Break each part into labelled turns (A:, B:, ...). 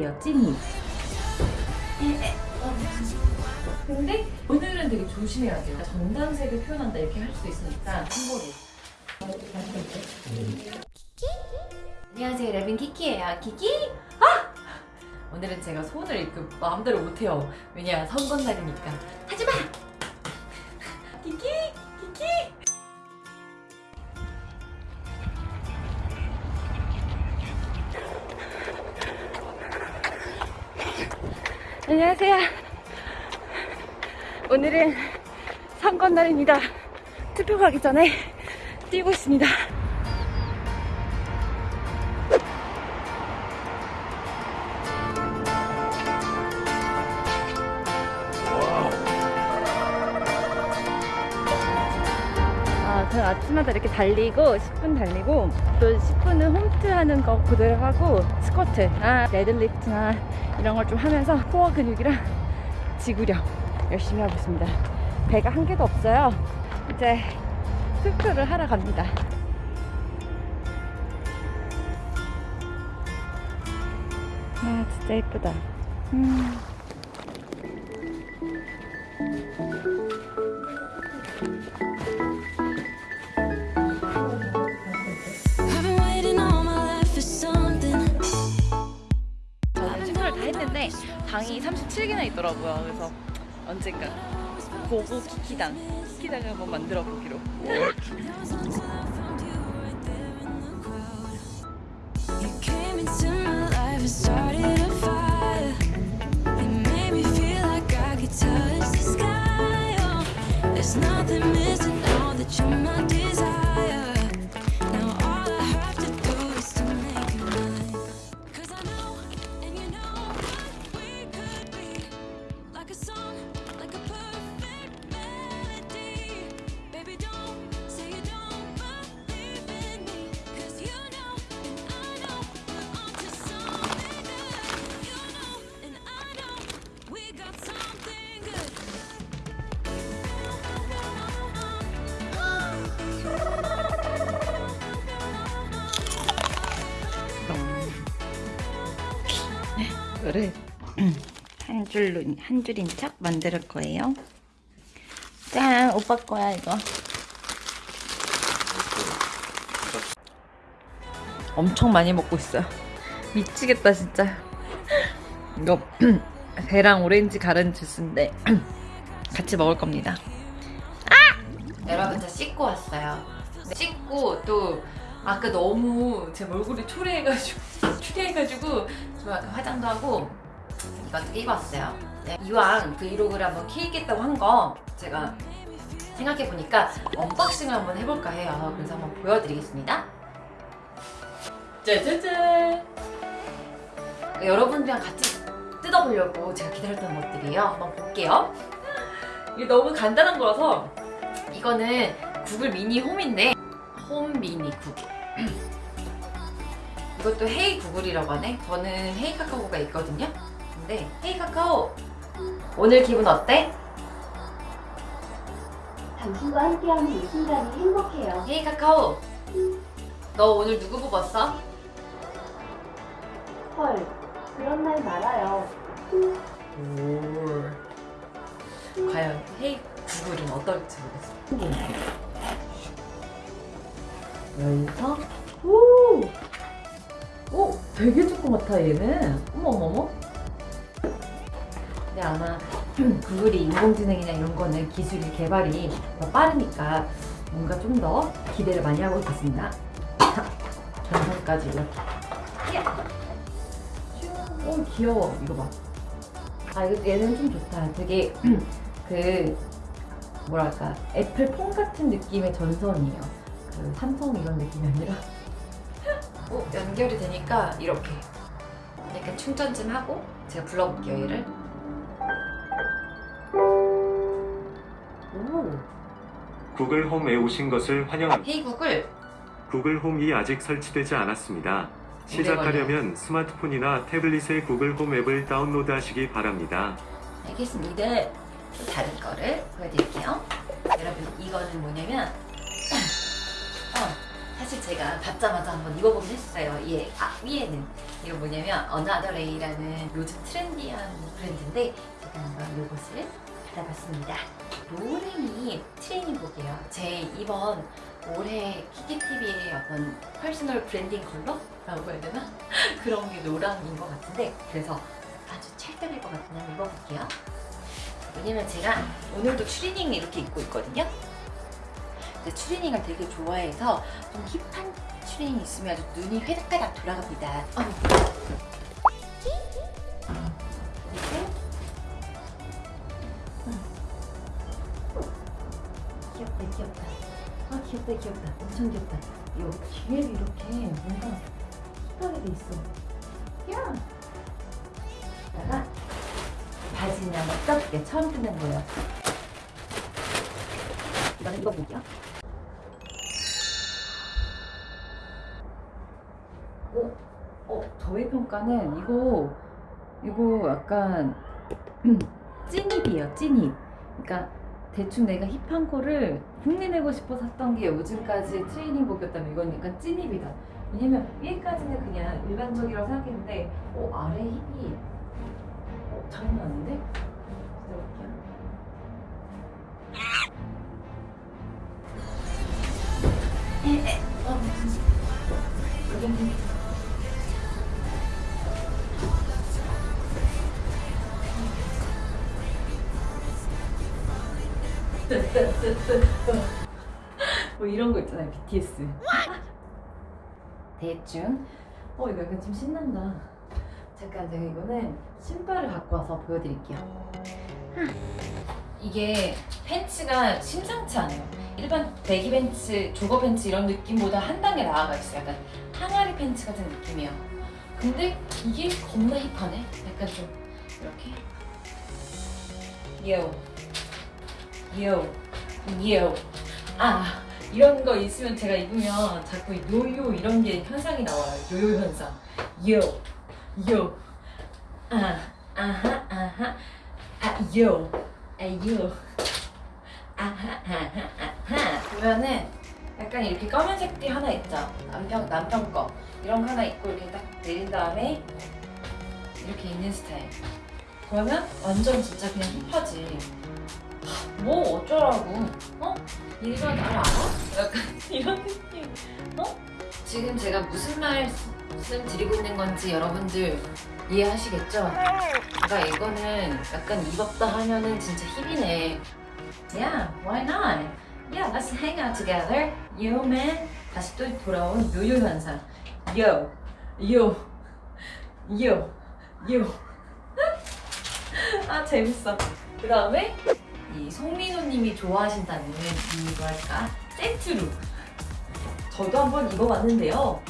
A: 찐입이에요 찐입 근데 오늘은 되게 조심해야 돼요. 전담색을 표현한다 이렇게 할 수도 있으니까 참고로 안녕하세요 레빈 키키예요. 키키? 아! 오늘은 제가 손을 이렇게 마음대로 못해요. 왜냐 선거 날이니까. 하지마! 키키! 키키 안녕하세요. 오늘은 선거날입니다. 투표 가기 전에 뛰고 있습니다. 저는 아침마다 이렇게 달리고 10분 달리고 또 10분은 홈트 하는 거 그대로 하고 스쿼트나 deadlift나 이런 걸 좀 하면서 코어 근육이랑 지구력 열심히 하고 있습니다. 배가 한 개도 없어요. 이제 투표를 하러 갑니다. 아 진짜 예쁘다. 음. 당이 37개나 있더라고요. 그래서 언젠가 고고 키키당 키키당을 한번 만들어 보기로. 줄로 한 줄인 척 만들 거예요. 짠, 오빠 거야 이거. 엄청 많이 먹고 있어요. 미치겠다 진짜. 이거 배랑 오렌지 가른 주스인데 같이 먹을 겁니다. 아! 여러분 저 씻고 왔어요. 씻고 또 아까 너무 제 얼굴이 초래해가지고 초래해가지고 좀 화장도 하고 이것도 끼고 왔어요. 네, 이왕 브이로그를 한번 키겠다고 한 거 제가 생각해보니까 unboxing을 한번 해볼까 해요. 그래서 한번 보여드리겠습니다. 짜자잔! 여러분들이랑 같이 뜯어보려고 제가 기다렸던 것들이에요. 한번 볼게요. 이게 너무 간단한 거라서 이거는 Google Mini Home인데 Home Mini Google 이것도 헤이 구글이라고 하네 저는 헤이 카카오가 있거든요 근데 헤이 카카오 오늘 기분 어때?
B: 당신과 함께하는 이 순간이 행복해요.
A: 헤이 카카오 너 오늘 누구 뽑았어?
B: 헐, 그런 날 말아요.
A: 올 과연 헤이 구글은 어떨지 모르겠어 여기서 오! 오! 되게 조그맣다 얘는 어머머머 근데 아마 구글이 인공지능이나 이런 거는 기술이 개발이 더 빠르니까 뭔가 좀 더 기대를 많이 하고 있겠습니다 전선까지 이렇게 야! 오 귀여워 이거 봐 아 이거 얘는 좀 좋다. 되게 그 뭐랄까 애플 폰 같은 느낌의 전선이에요. 그 삼성 이런 느낌이 아니라. 오 연결이 되니까 이렇게 약간 충전 좀 하고 제가 불러볼게요 얘를.
C: 구글 홈에 오신 것을 환영합니다.
A: 헤이 구글
C: 구글 홈이 아직 설치되지 않았습니다. 시작하려면 스마트폰이나 태블릿의 Google Home 앱을 다운로드 하시기 바랍니다.
A: 알겠습니다. 또 다른 거를 보여드릴게요. 여러분 이거는 뭐냐면 어, 사실 제가 받자마자 한번 입어보긴 했어요. 예, 아, 위에는. 이거 뭐냐면 어나더레이라는 요즘 trendy한 브랜드인데 제가 한번 이것을 받아봤습니다. 노랭이 트레이닝복이에요. 제 이번 올해 키키TV의 어떤 personal branding color라고 해야 되나? 그런 게 노랑인 것 같은데 그래서 아주 찰떡일 것 같은 한번 입어볼게요. 왜냐면 제가 오늘도 추리닝 이렇게 입고 있거든요. 근데 추리닝을 되게 좋아해서 좀 hip한 추리닝 있으면 아주 눈이 회닥회닥 돌아갑니다. 어 귀엽다. 엄청 귀엽다. 요 뒤에도 이렇게 뭔가 돼 있어. 야. 다가 바지는 한번 써볼게요. 처음 뜯는 거예요. 이거는 입어볼게요. 어, 어, 저의 평가는 이거, 이거 약간 찐입이에요, 찐입. 그러니까 대충 내가 힙한 거를 흉내내고 싶어서 샀던 게 요즘까지 트레이닝복이었다면 이건 약간 찐입이다. 왜냐면 위에까지는 그냥 일반적이라고 생각했는데, 어, 아래 힙이 어, 장난 아닌데? 기다려볼게요. 에, 에, 어, 여기 뭐 이런 거 있잖아요 BTS 대충. 어 이거 약간 좀 신난다. 잠깐 제가 이거는 신발을 갖고 와서 보여드릴게요. 이게 팬츠가 심상치 않아요. 일반 배기 팬츠, 조거 팬츠 이런 느낌보다 한 단계 나아가 있어요. 약간 항아리 팬츠 같은 느낌이에요. 근데 이게 겁나 힙하네? 약간 좀 이렇게. 요 요, 요. 아, 이런 거 있으면 제가 입으면 자꾸 이 요요 이런 게 현상이 나와요. 요요 현상. 요, 요. 아, 아하, 아하. 아, 요. 아, 요. 아하, 아하, 아하. 보면은 약간 이렇게 검은색 띠 하나 있죠? 남편, 남편 거. 이런 거 하나 있고 이렇게 딱 내린 다음에 이렇게 있는 스타일. 그러면 완전 진짜 그냥 힙하지. 뭐 어쩌라고? 어? 얘가 나를 알아? 약간 이런 느낌. 어? 지금 제가 무슨 말씀 드리고 있는 건지 여러분들 이해하시겠죠? 그러니까 이거는 약간 입었다 하면은 진짜 힙이네. Yeah, why not? Yeah, let's hang out together. Yo man. 다시 또 돌아온 요요 현상. Yo, yo, yo, yo. 아 재밌어. 그 다음에 이 송민호님이 좋아하신다는 이 뭐랄까? 세트룩 저도 한번 입어봤는데요.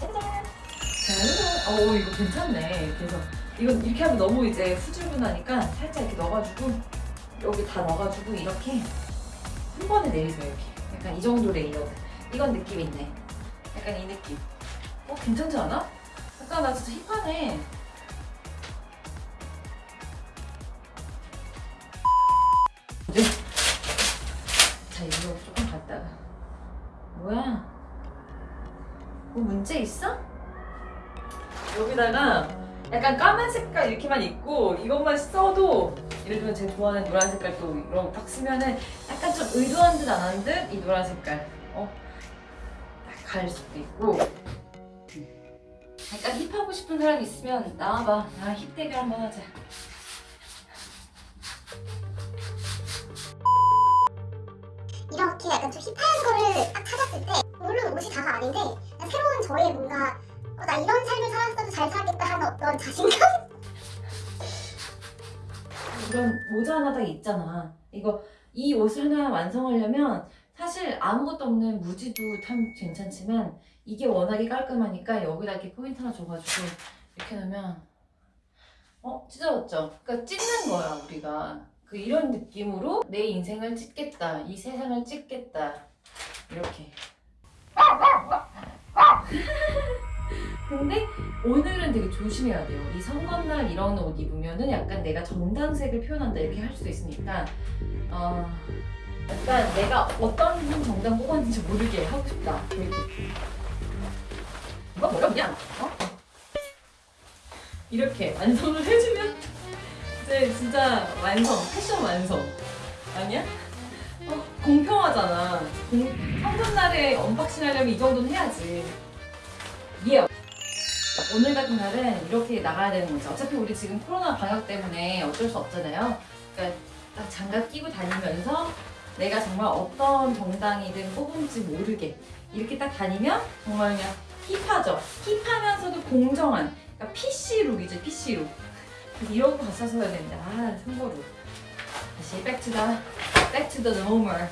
A: 짜잔 자, 어 이거 괜찮네. 그래서 이건 이렇게 하면 너무 이제 후줄근하니까 살짝 이렇게 넣어가지고 여기 다 넣어가지고 이렇게 한 번에 내리세요 이렇게. 약간 이 정도 layered. 이건 느낌 있네. 약간 이 느낌. 어 괜찮지 않아? 약간 나 진짜 hip하네 자 이거 조금 갔다가 뭐야? 뭐 문제 있어? 여기다가 약간 까만 색깔 이렇게만 있고 이것만 써도 예를 들면 제가 좋아하는 노란 색깔 또 이런 거딱 쓰면은 약간 좀 의도한 듯 안 한 듯 이 노란 색깔 어? 딱 가릴 수도 있고 약간 힙하고 싶은 사람 있으면 나와봐 나랑 힙 대결 한번 하자
D: 이렇게 약간 좀 힙한 거를 딱 찾았을 때 물론 옷이 다가 아닌데 새로운 저의 뭔가 어, 나 이런 삶을 살았어도 잘 살겠다 하는 어떤 자신감?
A: 이런 모자 하나 딱 있잖아. 이거 이 옷을 하나 완성하려면 사실 아무것도 없는 무지도 참 괜찮지만 이게 워낙에 깔끔하니까 여기다 이렇게 포인트 하나 줘가지고 이렇게 놓으면 어 찢어졌죠. 그러니까 찢는 거야 우리가. 그 이런 느낌으로 내 인생을 찢겠다, 이 세상을 찢겠다 이렇게. 근데 오늘은 되게 조심해야 돼요. 이 선거날 이런 옷 입으면은 약간 내가 정당색을 표현한다 이렇게 할 수도 있으니까 어, 약간 내가 어떤 정당 뽑았는지 모르게 하고 싶다. 이렇게. 이거 어렵냐? 어? 이렇게 완성을 해주면 이제 진짜 완성, 패션 완성. 아니야? 어, 공평하잖아. 공, 성전날에 unboxing 하려면 이 정도는 해야지. 예. 오늘 같은 날은 이렇게 나가야 되는 거죠. 어차피 우리 지금 코로나 방역 때문에 어쩔 수 없잖아요. 그러니까 딱 장갑 끼고 다니면서 내가 정말 어떤 정당이든 뽑은지 모르게 이렇게 딱 다니면 정말 그냥 hip하죠. hip하면서도 공정한 그러니까 PC룩이죠, PC룩. 그래서 이러고 갔었어야 되는데 아 참고로 다시 back to the back to the normal.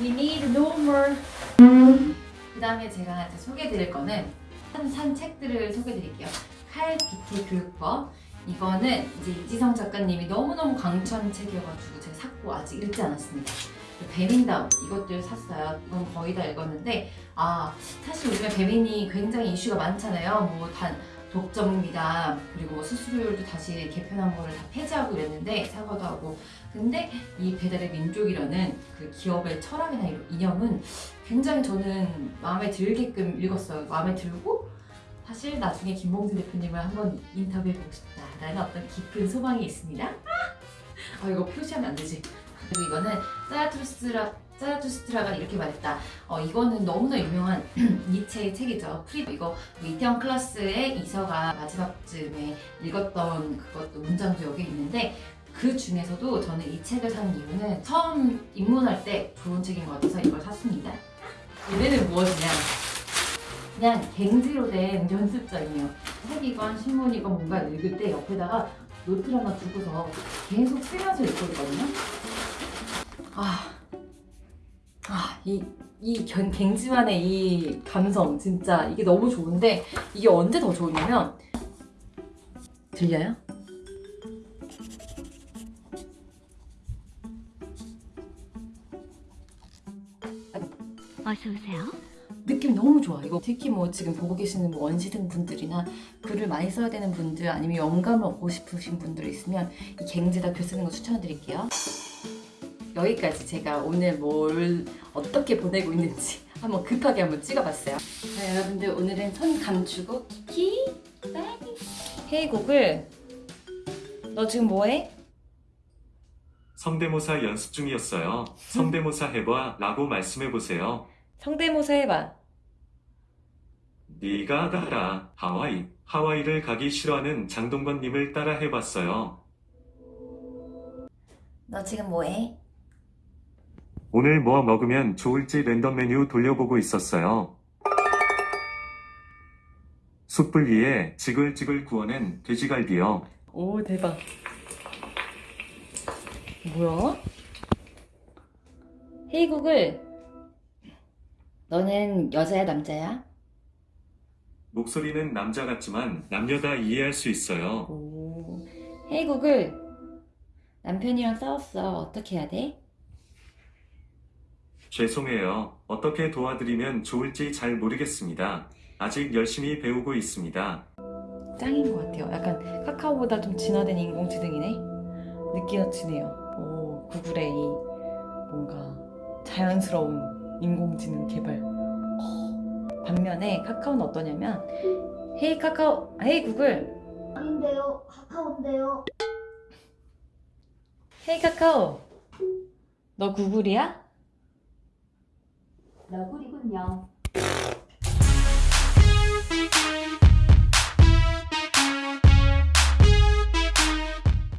A: We need normal. 그 다음에 제가 이제 소개해드릴 거는 산, 산 책들을 소개해드릴게요. 칼 PT 교육법. 이거는 이제 이지성 작가님이 너무너무 강추하는 책이어가지고 제가 샀고 아직 읽지 않았습니다. 배민다운 이것들 샀어요. 이건 거의 다 읽었는데 아 사실 요즘에 배민이 굉장히 이슈가 많잖아요. 뭐 단 독점입니다. 그리고 뭐 수수료율도 다시 개편한 거를 다 폐지하고 이랬는데 사과도 하고 근데 이 배달의 민족이라는 그 기업의 철학이나 이념은 굉장히 저는 마음에 들게끔 읽었어요. 마음에 들고 사실 나중에 김봉진 대표님을 한번 인터뷰해보고 싶다라는 어떤 깊은 소망이 있습니다. 아 이거 표시하면 안 되지. 그리고 이거는 짜라투스트라 짜라투스트라가 이렇게 말했다. 어 이거는 너무나 유명한 니체의 책이죠. 프리 이거 뭐 이태원 클라스의 이서가 마지막쯤에 읽었던 그것도 문장도 여기 있는데 그 중에서도 저는 이 책을 산 이유는 처음 입문할 때 좋은 책인 것 같아서 이걸 샀습니다. 얘네는 무엇이냐? 그냥 갱지로 된 연습장이에요. 책이건 신문이건 뭔가 읽을 때 옆에다가 노트를 하나 두고서 계속 쓰면서. 아, 아, 이, 이 견- 갱지만의 이 감성 진짜 이게 너무 좋은데 이게 언제 더 좋으냐면 들려요?
E: 어서 오세요.
A: 느낌 너무 좋아. 이거 특히 뭐 지금 보고 계시는 뭐 원시등 분들이나 글을 많이 써야 되는 분들 아니면 영감을 얻고 싶으신 분들 있으면 이 갱지다 글 쓰는 거 추천드릴게요. 여기까지 제가 오늘 뭘 어떻게 보내고 있는지 한번 급하게 한번 찍어봤어요. 자 여러분들 오늘은 손 감추고 키키 헤이곡을 너 지금 뭐해?
C: 성대모사 연습 중이었어요. 성대모사 해봐 라고 말씀해보세요.
A: 성대모사 해봐.
C: 네가 가라 하와이 하와이를 가기 싫어하는 장동건님을 따라 해봤어요.
A: 너 지금 뭐해?
C: 오늘 뭐 먹으면 좋을지 랜덤 메뉴 돌려보고 있었어요. 숯불 위에 지글지글 구워낸 돼지갈비요.
A: 오 대박 뭐야? 헤이국을 너는 여자야 남자야?
C: 목소리는 남자 같지만 남녀 다 이해할 수 있어요.
A: 오 헤이국을 남편이랑 싸웠어 어떻게 해야 돼?
C: 죄송해요. 어떻게 도와드리면 좋을지 잘 모르겠습니다. 아직 열심히 배우고 있습니다.
A: 짱인 것 같아요 약간 카카오보다 좀 진화된 인공지능이네 느끼가 지네요 오 구글의 이 뭔가 자연스러운 인공지능 개발 어. 반면에 카카오는 어떠냐면 헤이 카카오 헤이 구글
B: 아닌데요. 카카오인데요.
A: 헤이 카카오 너 구글이야?
B: 너구리군요.